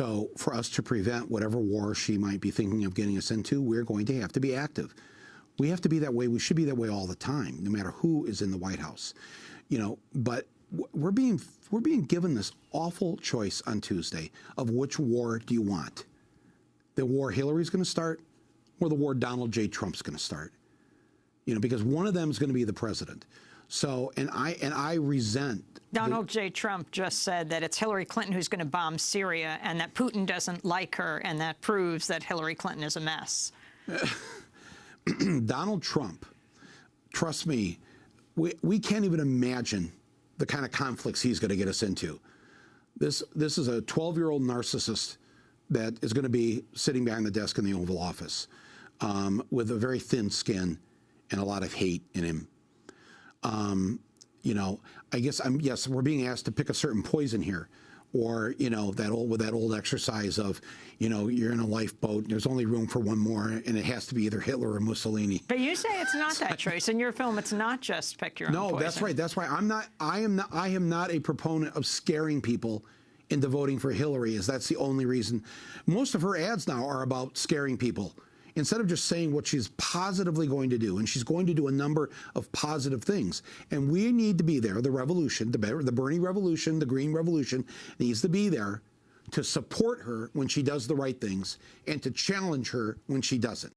So for us to prevent whatever war she might be thinking of getting us into, we're going to have to be active. We have to be that way. We should be that way all the time, no matter who is in the White House. You know, but we're being we're being given this awful choice on Tuesday of which war do you want? The war Hillary's going to start, or the war Donald J. Trump's going to start? You know, because one of them is going to be the president. So, and I and I resent Donald the, J. Trump just said that it's Hillary Clinton who's going to bomb Syria, and that Putin doesn't like her, and that proves that Hillary Clinton is a mess. Donald Trump, trust me, we we can't even imagine the kind of conflicts he's going to get us into. This this is a 12-year-old narcissist that is going to be sitting behind the desk in the Oval Office um, with a very thin skin and a lot of hate in him. Um, you know, I guess I'm yes, we're being asked to pick a certain poison here. Or, you know, that old with that old exercise of, you know, you're in a lifeboat, and there's only room for one more, and it has to be either Hitler or Mussolini. But you say it's not that choice. In your film, it's not just pick your own No, that's right. That's why I'm not I am not I am not a proponent of scaring people into voting for Hillary, is that's the only reason. Most of her ads now are about scaring people instead of just saying what she's positively going to do, and she's going to do a number of positive things. And we need to be there. The revolution, the, Bernie revolution, the Green revolution needs to be there to support her when she does the right things and to challenge her when she doesn't.